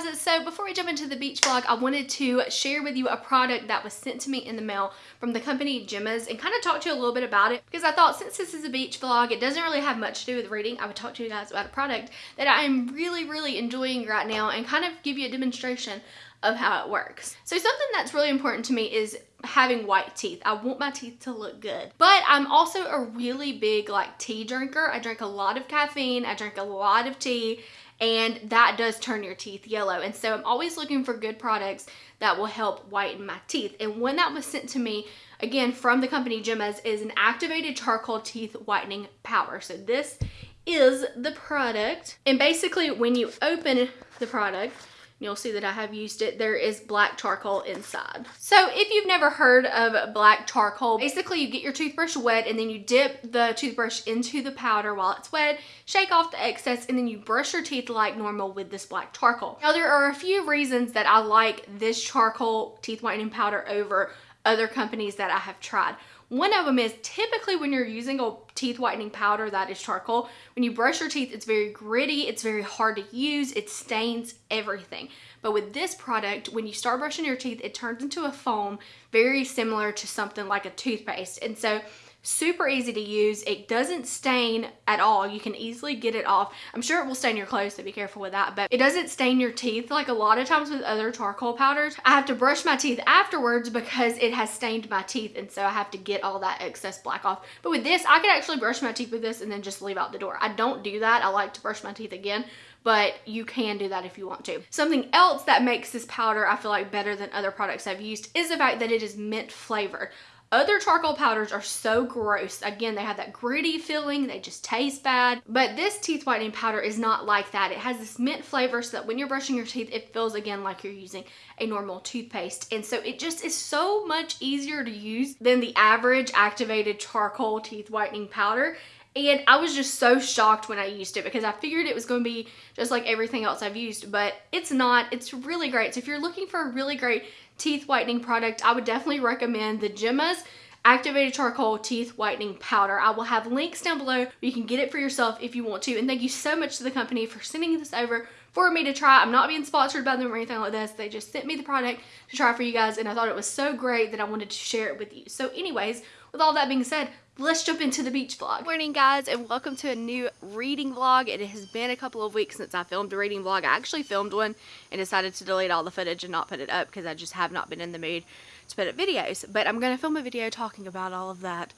guys, so before we jump into the beach vlog, I wanted to share with you a product that was sent to me in the mail from the company Gemma's and kind of talk to you a little bit about it because I thought since this is a beach vlog, it doesn't really have much to do with reading. I would talk to you guys about a product that I'm really, really enjoying right now and kind of give you a demonstration of how it works. So something that's really important to me is having white teeth. I want my teeth to look good. But I'm also a really big like tea drinker. I drink a lot of caffeine. I drink a lot of tea and that does turn your teeth yellow. And so I'm always looking for good products that will help whiten my teeth. And when that was sent to me, again, from the company Gemma's, is an activated charcoal teeth whitening powder. So this is the product. And basically when you open the product, You'll see that I have used it. There is black charcoal inside. So if you've never heard of black charcoal, basically you get your toothbrush wet and then you dip the toothbrush into the powder while it's wet, shake off the excess, and then you brush your teeth like normal with this black charcoal. Now there are a few reasons that I like this charcoal teeth whitening powder over other companies that I have tried. One of them is typically when you're using a teeth whitening powder that is charcoal, when you brush your teeth, it's very gritty, it's very hard to use, it stains everything. But with this product, when you start brushing your teeth, it turns into a foam very similar to something like a toothpaste. And so super easy to use. It doesn't stain at all. You can easily get it off. I'm sure it will stain your clothes, so be careful with that, but it doesn't stain your teeth like a lot of times with other charcoal powders. I have to brush my teeth afterwards because it has stained my teeth, and so I have to get all that excess black off. But with this, I could actually brush my teeth with this and then just leave out the door. I don't do that. I like to brush my teeth again but you can do that if you want to. Something else that makes this powder I feel like better than other products I've used is the fact that it is mint flavored. Other charcoal powders are so gross. Again, they have that gritty feeling. They just taste bad. But this teeth whitening powder is not like that. It has this mint flavor so that when you're brushing your teeth, it feels again like you're using a normal toothpaste. And so it just is so much easier to use than the average activated charcoal teeth whitening powder. And I was just so shocked when I used it because I figured it was going to be just like everything else I've used, but it's not. It's really great. So if you're looking for a really great teeth whitening product, I would definitely recommend the Gemma's activated charcoal teeth whitening powder. I will have links down below you can get it for yourself if you want to. And thank you so much to the company for sending this over for me to try. I'm not being sponsored by them or anything like this. They just sent me the product to try for you guys and I thought it was so great that I wanted to share it with you. So anyways, with all that being said, let's jump into the beach vlog. Good morning guys and welcome to a new reading vlog. It has been a couple of weeks since I filmed a reading vlog. I actually filmed one and decided to delete all the footage and not put it up because I just have not been in the mood to put up videos. But I'm going to film a video talking about all of that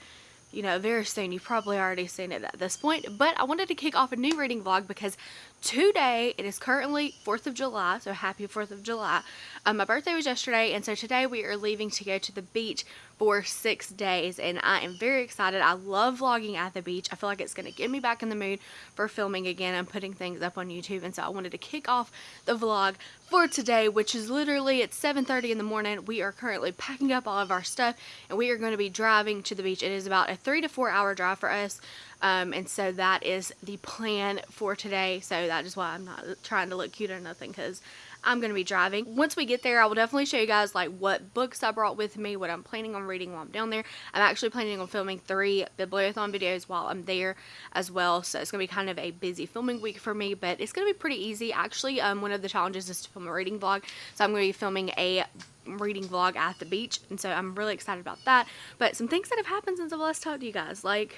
you know, very soon. You've probably already seen it at this point. But I wanted to kick off a new reading vlog because today, it is currently 4th of July, so happy 4th of July. Um, my birthday was yesterday, and so today we are leaving to go to the beach for six days, and I am very excited. I love vlogging at the beach. I feel like it's going to get me back in the mood for filming again and putting things up on YouTube, and so I wanted to kick off the vlog for today, which is literally at 7.30 in the morning. We are currently packing up all of our stuff, and we are going to be driving to the beach. It is about a three to four hour drive for us. Um, and so that is the plan for today. So that is why I'm not trying to look cute or nothing because I'm going to be driving. Once we get there, I will definitely show you guys like what books I brought with me, what I'm planning on reading while I'm down there. I'm actually planning on filming three Bibliothon videos while I'm there as well. So it's going to be kind of a busy filming week for me, but it's going to be pretty easy. Actually, um, one of the challenges is to film a reading vlog. So I'm going to be filming a reading vlog at the beach. And so I'm really excited about that. But some things that have happened since I've last talked to you guys, like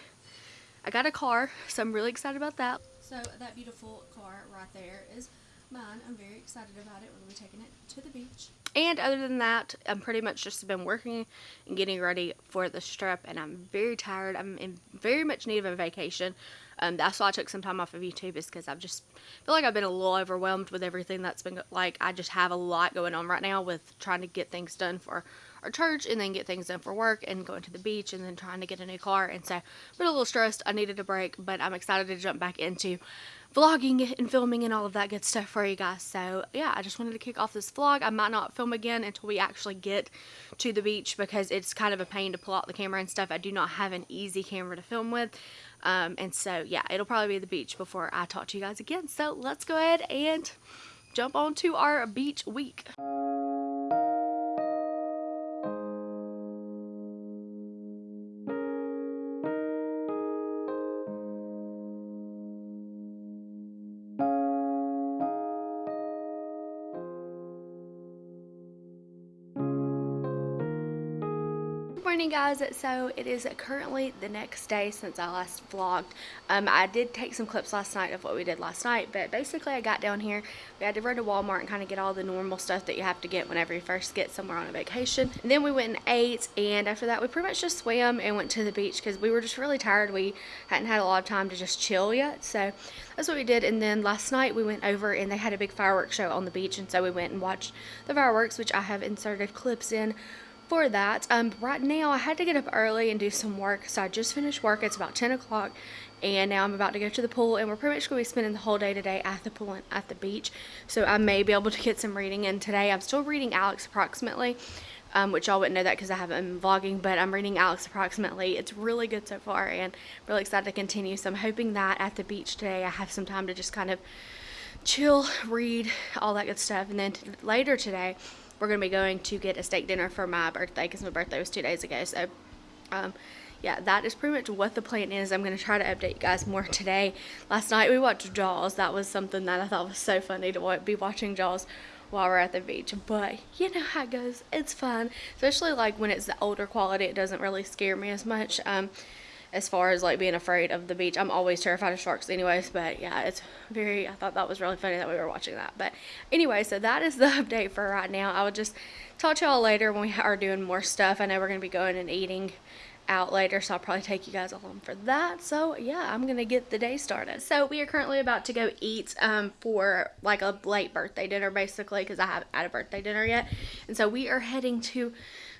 I got a car, so I'm really excited about that. So that beautiful car right there is mine. I'm very excited about it. We're going to be taking it to the beach. And other than that, I'm pretty much just been working and getting ready for the trip, and I'm very tired. I'm in very much need of a vacation. Um, that's why I took some time off of YouTube is because I've just feel like I've been a little overwhelmed with everything that's been like I just have a lot going on right now with trying to get things done for our church and then get things done for work and going to the beach and then trying to get a new car. And so I've been a little stressed. I needed a break, but I'm excited to jump back into vlogging and filming and all of that good stuff for you guys. So yeah, I just wanted to kick off this vlog. I might not film again until we actually get to the beach because it's kind of a pain to pull out the camera and stuff. I do not have an easy camera to film with. Um, and so yeah, it'll probably be the beach before I talk to you guys again. So let's go ahead and jump on to our beach week. Morning guys. So it is currently the next day since I last vlogged. Um, I did take some clips last night of what we did last night but basically I got down here. We had to run to Walmart and kind of get all the normal stuff that you have to get whenever you first get somewhere on a vacation. And then we went and ate and after that we pretty much just swam and went to the beach because we were just really tired. We hadn't had a lot of time to just chill yet. So that's what we did. And then last night we went over and they had a big fireworks show on the beach. And so we went and watched the fireworks which I have inserted clips in for that. Um, right now, I had to get up early and do some work, so I just finished work. It's about 10 o'clock, and now I'm about to go to the pool, and we're pretty much going to be spending the whole day today at the pool and at the beach, so I may be able to get some reading in today. I'm still reading Alex approximately, um, which y'all wouldn't know that because I haven't been vlogging, but I'm reading Alex approximately. It's really good so far, and really excited to continue, so I'm hoping that at the beach today I have some time to just kind of chill, read, all that good stuff, and then later today, we're going to be going to get a steak dinner for my birthday because my birthday was two days ago. So, um, yeah, that is pretty much what the plan is. I'm going to try to update you guys more today. Last night we watched Jaws. That was something that I thought was so funny to be watching Jaws while we're at the beach. But you know how it goes. It's fun. Especially like when it's the older quality. It doesn't really scare me as much. Um, as far as like being afraid of the beach. I'm always terrified of sharks anyways, but yeah, it's very, I thought that was really funny that we were watching that. But anyway, so that is the update for right now. I will just talk to y'all later when we are doing more stuff. I know we're going to be going and eating out later so I'll probably take you guys along for that so yeah I'm gonna get the day started so we are currently about to go eat um, for like a late birthday dinner basically because I haven't had a birthday dinner yet and so we are heading to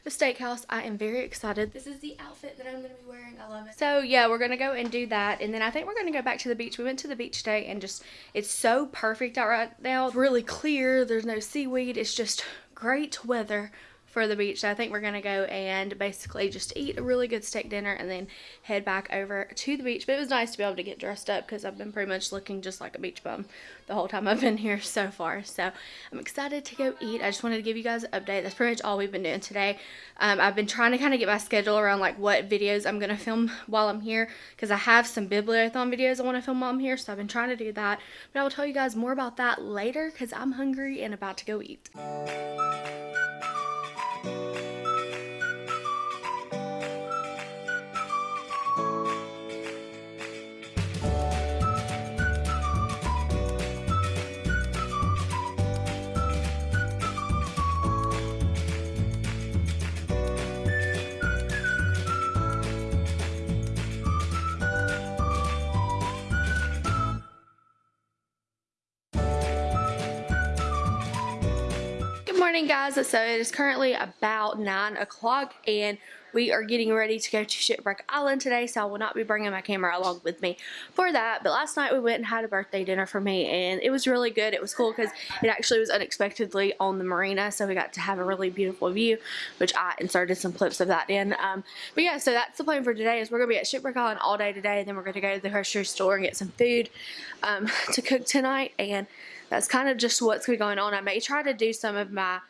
the steakhouse. I am very excited. This is the outfit that I'm going to be wearing. I love it. So yeah, we're going to go and do that. And then I think we're going to go back to the beach. We went to the beach today and just, it's so perfect out right now. It's really clear. There's no seaweed. It's just great weather for the beach. So I think we're going to go and basically just eat a really good steak dinner and then head back over to the beach. But it was nice to be able to get dressed up because I've been pretty much looking just like a beach bum the whole time I've been here so far. So I'm excited to go eat. I just wanted to give you guys an update. That's pretty much all we've been doing today. Um, I've been trying to kind of get my schedule around like what videos I'm going to film while I'm here because I have some Bibliothon videos I want to film while I'm here. So I've been trying to do that. But I will tell you guys more about that later because I'm hungry and about to go eat. Morning guys so it is currently about nine o'clock and we are getting ready to go to Shipwreck Island today, so I will not be bringing my camera along with me for that. But last night we went and had a birthday dinner for me, and it was really good. It was cool because it actually was unexpectedly on the marina, so we got to have a really beautiful view, which I inserted some clips of that in. Um, but yeah, so that's the plan for today is we're to be at Shipwreck Island all day today, and then we're to go to the grocery store and get some food um, to cook tonight, and that's kind of just what's going on. I may try to do some of my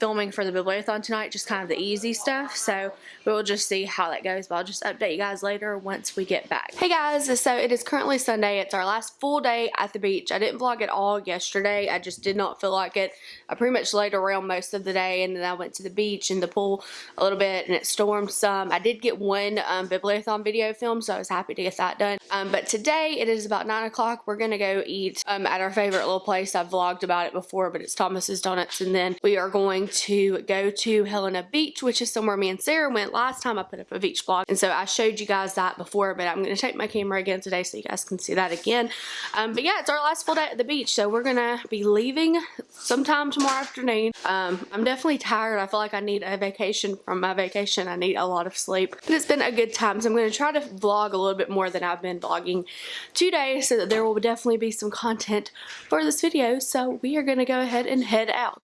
filming for the Bibliothon tonight, just kind of the easy stuff. So we'll just see how that goes. But I'll just update you guys later once we get back. Hey guys, so it is currently Sunday. It's our last full day at the beach. I didn't vlog at all yesterday. I just did not feel like it. I pretty much laid around most of the day and then I went to the beach and the pool a little bit and it stormed some. I did get one um, Bibliothon video filmed, so I was happy to get that done. Um, but today it is about 9 o'clock. We're going to go eat um, at our favorite little place. I've vlogged about it before, but it's Thomas's Donuts. And then we are going to go to Helena Beach, which is somewhere me and Sarah went last time I put up a beach vlog. And so I showed you guys that before, but I'm going to take my camera again today so you guys can see that again. Um, but yeah, it's our last full day at the beach. So we're going to be leaving sometime tomorrow afternoon. Um, I'm definitely tired. I feel like I need a vacation from my vacation. I need a lot of sleep. And it's been a good time. So I'm going to try to vlog a little bit more than I've been vlogging today so that there will definitely be some content for this video. So we are going to go ahead and head out.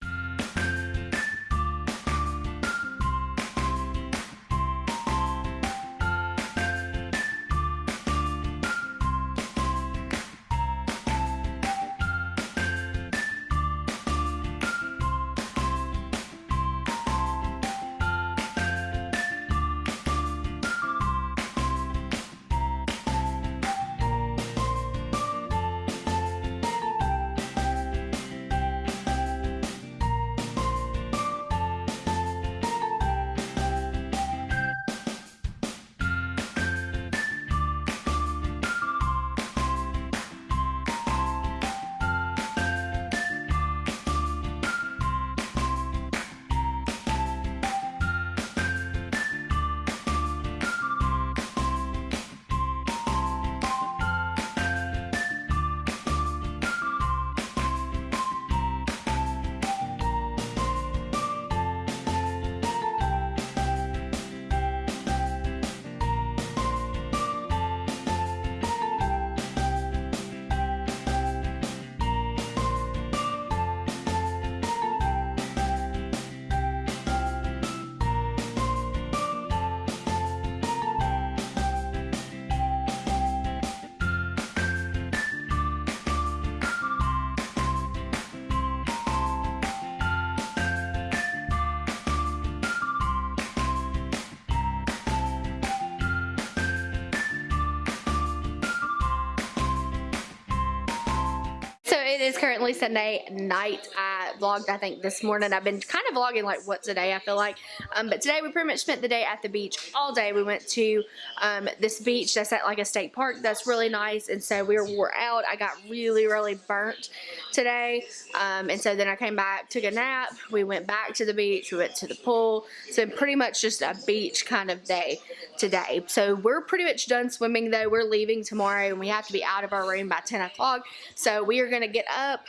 It is currently Sunday night. I vlogged, I think, this morning. I've been kind of vlogging like once a day, I feel like. Um, but today we pretty much spent the day at the beach all day. We went to um, this beach that's at like a state park that's really nice. And so we were out. I got really, really burnt today. Um, and so then I came back, took a nap. We went back to the beach. We went to the pool. So pretty much just a beach kind of day today. So we're pretty much done swimming though. We're leaving tomorrow and we have to be out of our room by 10 o'clock. So we are going to get up.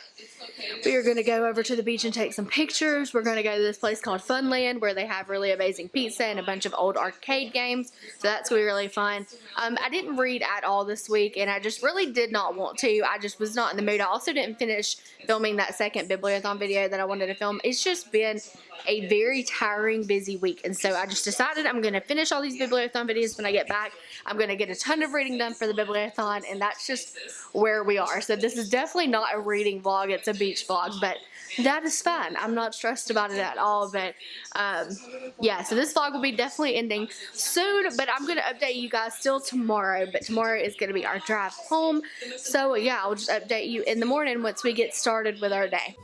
We are going to go over the beach and take some pictures. We're going to go to this place called Funland where they have really amazing pizza and a bunch of old arcade games. So that's going to be really fun. Um, I didn't read at all this week and I just really did not want to. I just was not in the mood. I also didn't finish filming that second Bibliothon video that I wanted to film. It's just been a very tiring, busy week. And so I just decided I'm going to finish all these Bibliothon videos when I get back. I'm going to get a ton of reading done for the Bibliothon, and that's just where we are. So this is definitely not a reading vlog. It's a beach vlog, but that is fine. I'm not stressed about it at all, but um, yeah, so this vlog will be definitely ending soon, but I'm going to update you guys still tomorrow, but tomorrow is going to be our drive home. So yeah, I'll just update you in the morning once we get started with our day.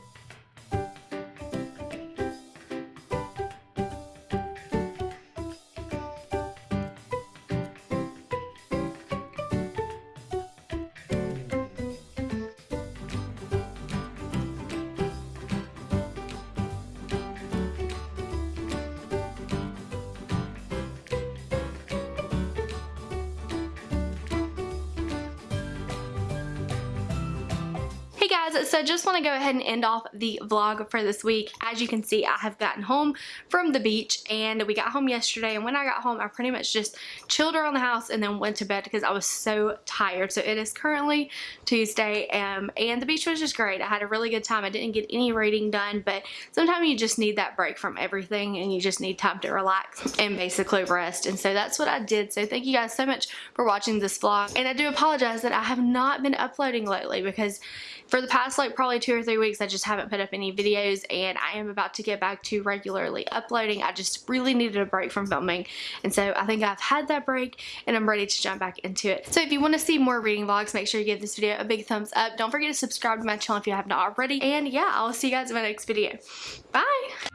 Guys, so just want to go ahead and end off the vlog for this week. As you can see, I have gotten home from the beach and we got home yesterday and when I got home, I pretty much just chilled around the house and then went to bed because I was so tired. So it is currently Tuesday um, and the beach was just great. I had a really good time. I didn't get any reading done, but sometimes you just need that break from everything and you just need time to relax and basically rest. And so that's what I did. So thank you guys so much for watching this vlog. And I do apologize that I have not been uploading lately because for the past like probably two or three weeks I just haven't put up any videos and I am about to get back to regularly uploading. I just really needed a break from filming and so I think I've had that break and I'm ready to jump back into it. So if you want to see more reading vlogs make sure you give this video a big thumbs up. Don't forget to subscribe to my channel if you have not already and yeah I'll see you guys in my next video. Bye!